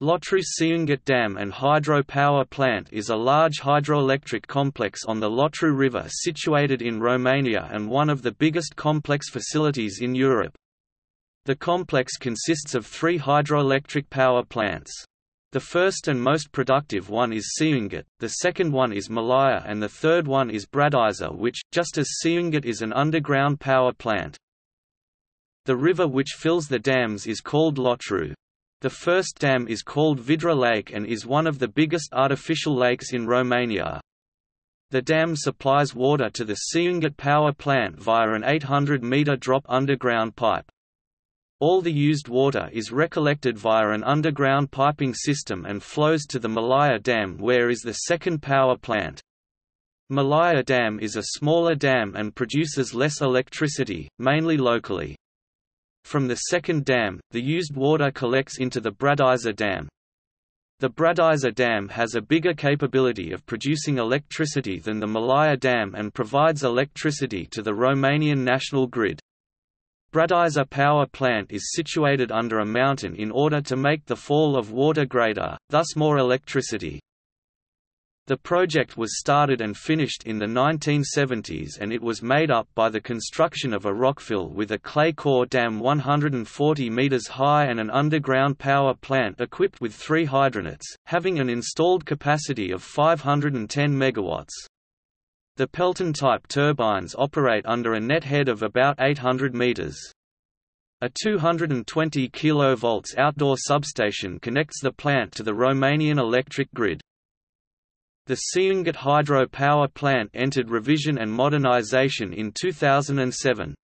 Lotru Ciunget Dam and Hydro Power Plant is a large hydroelectric complex on the Lotru River situated in Romania and one of the biggest complex facilities in Europe. The complex consists of three hydroelectric power plants. The first and most productive one is Ciunget, the second one is Malaia and the third one is Bradiza which, just as Ciunget is an underground power plant. The river which fills the dams is called Lotru. The first dam is called Vidra Lake and is one of the biggest artificial lakes in Romania. The dam supplies water to the Ciunget power plant via an 800-metre drop underground pipe. All the used water is recollected via an underground piping system and flows to the Malaia Dam where is the second power plant. Malaia Dam is a smaller dam and produces less electricity, mainly locally. From the second dam, the used water collects into the Bradiza Dam. The Bradiza Dam has a bigger capability of producing electricity than the Malaia Dam and provides electricity to the Romanian national grid. Bradiza power plant is situated under a mountain in order to make the fall of water greater, thus more electricity. The project was started and finished in the 1970s and it was made up by the construction of a rockfill with a clay core dam 140 metres high and an underground power plant equipped with three hydronets, having an installed capacity of 510 MW. The Pelton-type turbines operate under a net head of about 800 metres. A 220 kV outdoor substation connects the plant to the Romanian electric grid. The Ciunget hydro power plant entered revision and modernization in 2007.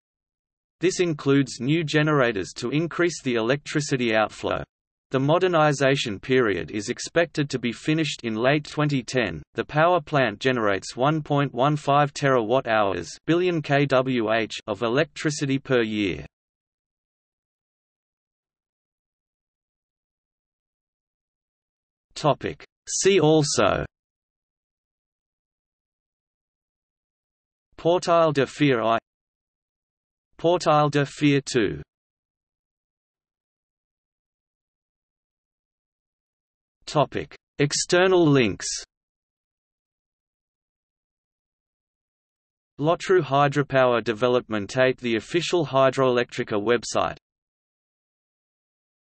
This includes new generators to increase the electricity outflow. The modernization period is expected to be finished in late 2010. The power plant generates 1.15 terawatt-hours billion kWh of electricity per year. Topic: See also Portail de Fier I. Portail de Fier II Topic. External links. Lotru Hydropower Development 8 The official Hidroelectrica website